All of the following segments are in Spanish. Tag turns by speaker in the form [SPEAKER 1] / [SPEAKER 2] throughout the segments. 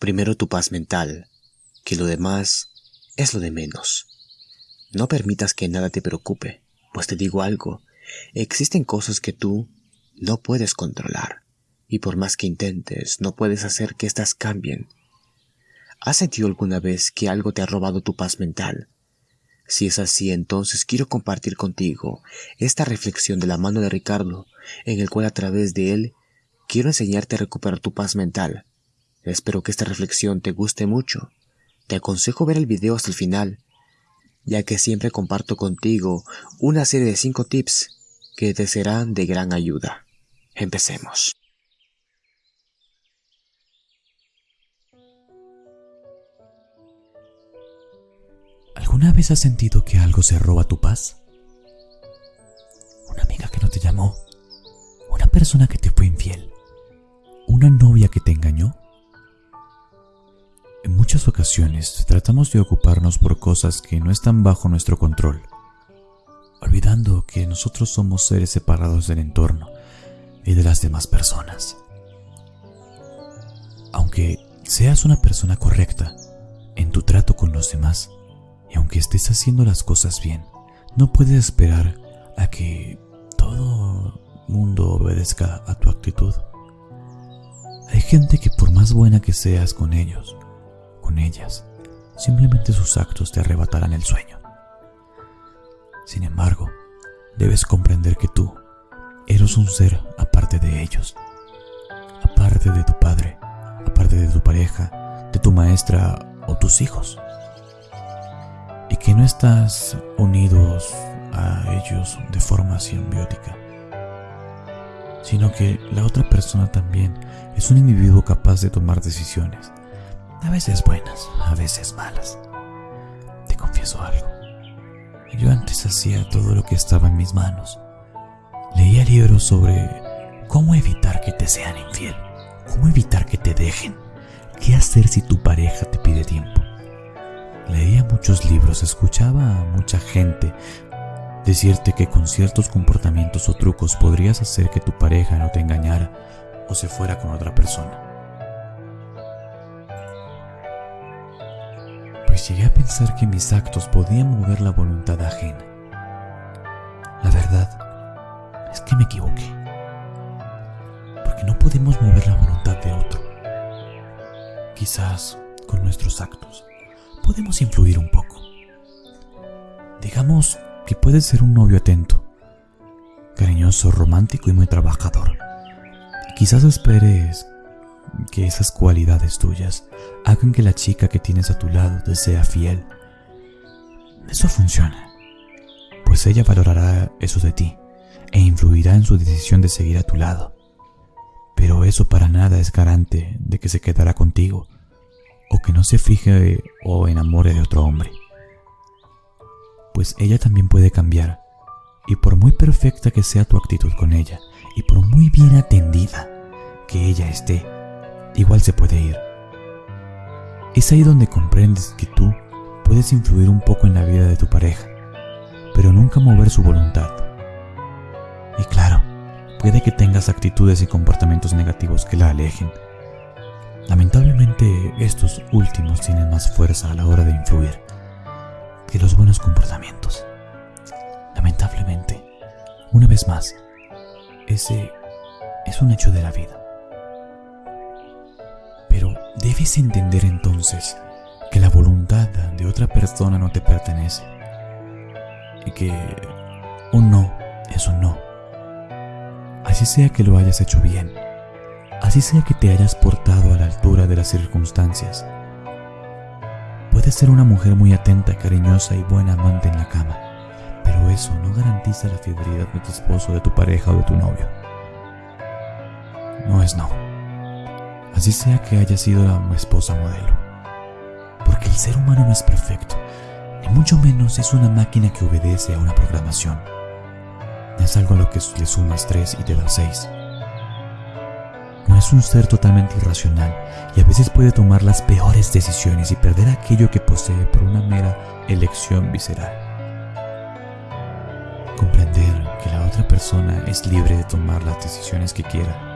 [SPEAKER 1] Primero tu paz mental, que lo demás es lo de menos. No permitas que nada te preocupe, pues te digo algo, existen cosas que tú no puedes controlar, y por más que intentes, no puedes hacer que éstas cambien. ¿Has sentido alguna vez que algo te ha robado tu paz mental? Si es así, entonces quiero compartir contigo esta reflexión de la mano de Ricardo, en el cual a través de él quiero enseñarte a recuperar tu paz mental. Espero que esta reflexión te guste mucho. Te aconsejo ver el video hasta el final, ya que siempre comparto contigo una serie de 5 tips que te serán de gran ayuda. Empecemos.
[SPEAKER 2] ¿Alguna vez has sentido que algo se roba tu paz? Una amiga que no te llamó, una persona que tratamos de ocuparnos por cosas que no están bajo nuestro control, olvidando que nosotros somos seres separados del entorno y de las demás personas. Aunque seas una persona correcta en tu trato con los demás, y aunque estés haciendo las cosas bien, no puedes esperar a que todo mundo obedezca a tu actitud. Hay gente que por más buena que seas con ellos, con ellas, simplemente sus actos te arrebatarán el sueño. Sin embargo, debes comprender que tú eres un ser aparte de ellos, aparte de tu padre, aparte de tu pareja, de tu maestra o tus hijos y que no estás unidos a ellos de forma simbiótica, sino que la otra persona también es un individuo capaz de tomar decisiones, a veces buenas, a veces malas. Te confieso algo. Yo antes hacía todo lo que estaba en mis manos. Leía libros sobre cómo evitar que te sean infiel, cómo evitar que te dejen, qué hacer si tu pareja te pide tiempo Leía muchos libros, escuchaba a mucha gente decirte que con ciertos comportamientos o trucos podrías hacer que tu pareja no te engañara o se fuera con otra persona. Llegué a pensar que mis actos podían mover la voluntad ajena. La verdad es que me equivoqué. Porque no podemos mover la voluntad de otro. Quizás con nuestros actos podemos influir un poco. Digamos que puedes ser un novio atento, cariñoso, romántico y muy trabajador. quizás esperes que esas cualidades tuyas hagan que la chica que tienes a tu lado te sea fiel. Eso funciona, pues ella valorará eso de ti e influirá en su decisión de seguir a tu lado. Pero eso para nada es garante de que se quedará contigo o que no se fije o enamore de otro hombre. Pues ella también puede cambiar, y por muy perfecta que sea tu actitud con ella, y por muy bien atendida que ella esté, igual se puede ir. Es ahí donde comprendes que tú puedes influir un poco en la vida de tu pareja, pero nunca mover su voluntad. Y claro, puede que tengas actitudes y comportamientos negativos que la alejen, Lamentablemente estos últimos tienen más fuerza a la hora de influir que los buenos comportamientos. Lamentablemente, una vez más, ese es un hecho de la vida. Pero debes entender entonces que la voluntad de otra persona no te pertenece y que un no es un no. Así sea que lo hayas hecho bien así sea que te hayas portado a la altura de las circunstancias. Puedes ser una mujer muy atenta, cariñosa y buena amante en la cama, pero eso no garantiza la fidelidad de tu esposo, de tu pareja o de tu novio. No es no. Así sea que haya sido la esposa modelo. Porque el ser humano no es perfecto, ni mucho menos es una máquina que obedece a una programación. Es algo a lo que le sumas 3 y te da 6 es un ser totalmente irracional y a veces puede tomar las peores decisiones y perder aquello que posee por una mera elección visceral. Comprender que la otra persona es libre de tomar las decisiones que quiera,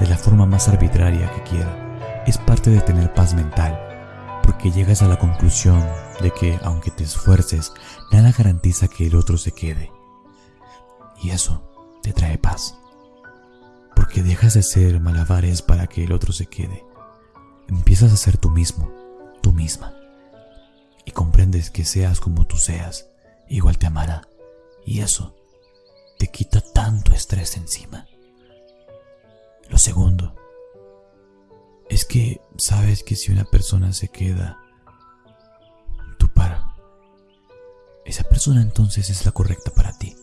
[SPEAKER 2] de la forma más arbitraria que quiera, es parte de tener paz mental, porque llegas a la conclusión de que aunque te esfuerces, nada garantiza que el otro se quede. Y eso te trae paz. Porque dejas de ser malabares para que el otro se quede. Empiezas a ser tú mismo, tú misma. Y comprendes que seas como tú seas, igual te amará. Y eso te quita tanto estrés encima. Lo segundo es que sabes que si una persona se queda, tú para. Esa persona entonces es la correcta para ti.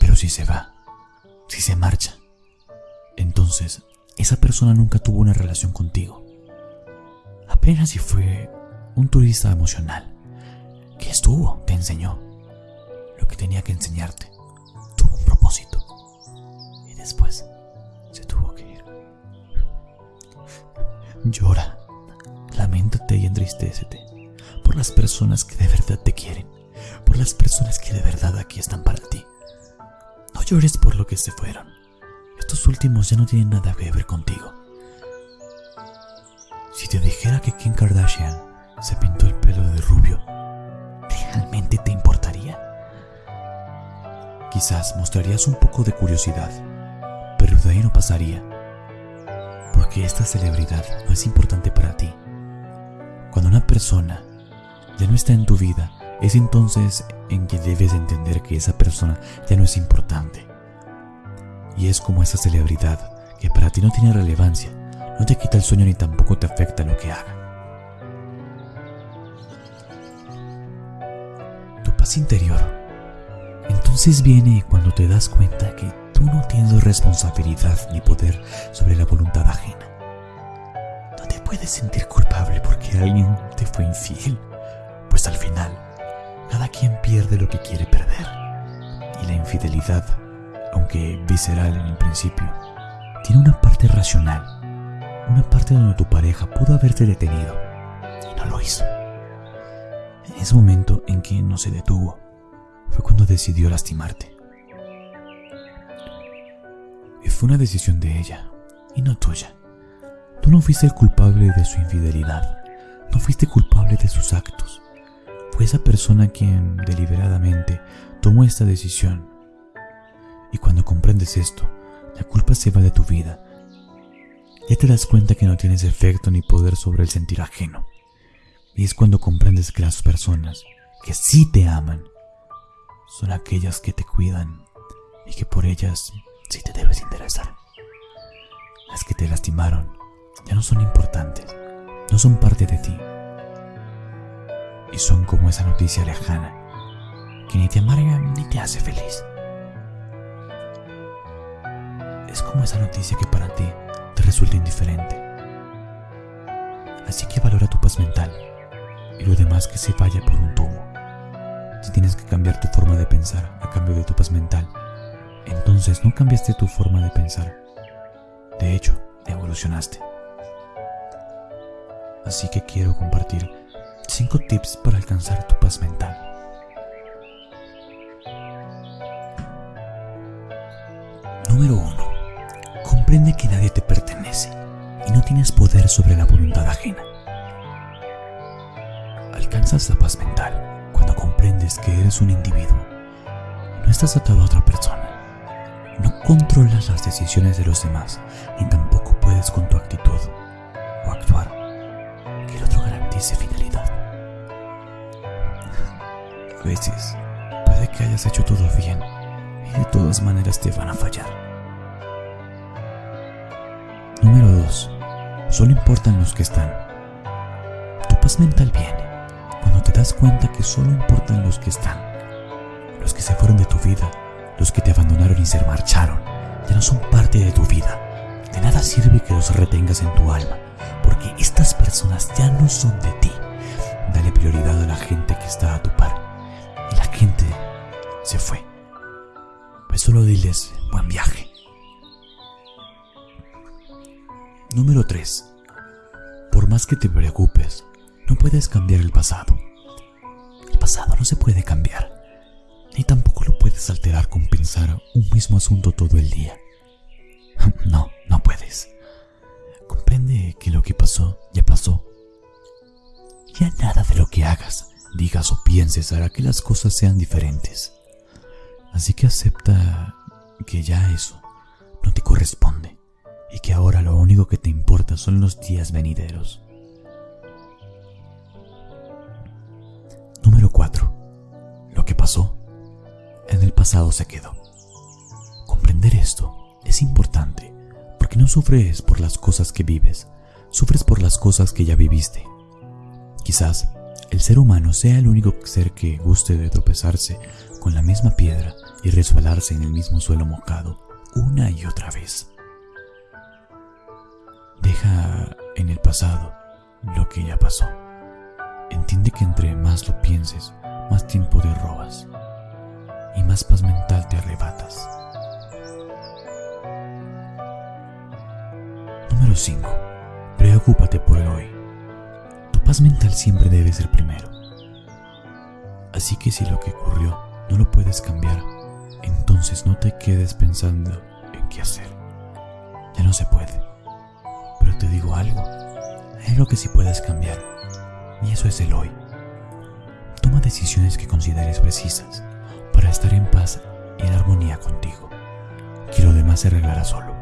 [SPEAKER 2] Pero si se va, si se marcha, entonces esa persona nunca tuvo una relación contigo. Apenas si fue un turista emocional que estuvo, te enseñó lo que tenía que enseñarte. Llora, lamentate y entristécete por las personas que de verdad te quieren, por las personas que de verdad aquí están para ti. No llores por lo que se fueron. Estos últimos ya no tienen nada que ver contigo. Si te dijera que Kim Kardashian se pintó el pelo de rubio, ¿realmente te importaría? Quizás mostrarías un poco de curiosidad, pero de ahí no pasaría, porque esta celebridad no es importante para ti. Cuando una persona ya no está en tu vida, es entonces en que debes entender que esa persona ya no es importante. Y es como esa celebridad que para ti no tiene relevancia, no te quita el sueño ni tampoco te afecta lo que haga. Tu paz interior entonces viene cuando te das cuenta que tú no tienes responsabilidad ni poder sobre la voluntad ajena. No te puedes sentir culpable porque alguien te fue infiel, pues al final cada quien pierde lo que quiere perder. Y la infidelidad, aunque visceral en el principio, tiene una parte racional, una parte donde tu pareja pudo haberte detenido y no lo hizo. En ese momento en que no se detuvo, fue cuando decidió lastimarte. Fue una decisión de ella y no tuya. Tú no fuiste el culpable de su infidelidad, no fuiste culpable de sus actos. Fue esa persona quien deliberadamente tomó esta decisión. Y cuando comprendes esto, la culpa se va de tu vida. Ya te das cuenta que no tienes efecto ni poder sobre el sentir ajeno. Y es cuando comprendes que las personas que sí te aman son aquellas que te cuidan y que por ellas sí te debes interesar. Las que te lastimaron ya no son importantes, no son parte de ti. Y son como esa noticia lejana que ni te amarga ni te hace feliz. Es como esa noticia que para ti te resulta indiferente. Así que valora tu paz mental y lo demás que se vaya por un tubo. Si tienes que cambiar tu forma de pensar a cambio de tu paz mental, entonces no cambiaste tu forma de pensar. De hecho, evolucionaste. Así que quiero compartir 5 tips para alcanzar tu paz mental. Número 1. Comprende que nadie te pertenece y no tienes poder sobre la voluntad ajena. Alcanzas la paz mental cuando comprendes que eres un individuo. No estás atado a otra persona. No controlas las decisiones de los demás, ni tampoco puedes con tu actitud o actuar que el otro garantice fidelidad. A veces puede que hayas hecho todo bien y de todas maneras te van a fallar. Número 2. Solo importan los que están. Tu paz mental viene cuando te das cuenta que solo importan los que están, los que se fueron de tu vida, los que te abandonaron y se marcharon, ya no son parte de tu vida. De nada sirve que los retengas en tu alma, porque estas personas ya no son de ti. Dale prioridad a la gente que está a tu par. Y la gente se fue. Pues solo diles buen viaje. Número 3. Por más que te preocupes, no puedes cambiar el pasado. El pasado no se puede cambiar, ni tampoco lo puedes alterar con pensar un mismo asunto todo el día. No, no puedes. Comprende que lo que pasó ya pasó. Ya nada de lo que hagas, digas o pienses hará que las cosas sean diferentes. Así que acepta que ya eso no te corresponde y que ahora lo único que te importa son los días venideros. Pasado se quedó. Comprender esto es importante porque no sufres por las cosas que vives, sufres por las cosas que ya viviste. Quizás el ser humano sea el único ser que guste de tropezarse con la misma piedra y resbalarse en el mismo suelo mojado una y otra vez. Deja en el pasado lo que ya pasó. Entiende que entre más lo pienses, más tiempo te robas y más paz mental te arrebatas. Número 5. Preocúpate por el hoy. Tu paz mental siempre debe ser primero. Así que si lo que ocurrió no lo puedes cambiar, entonces no te quedes pensando en qué hacer. Ya no se puede. Pero te digo algo, hay algo que sí puedes cambiar, y eso es el hoy. Toma decisiones que consideres precisas para estar en paz y en armonía contigo, que lo demás se arreglará solo.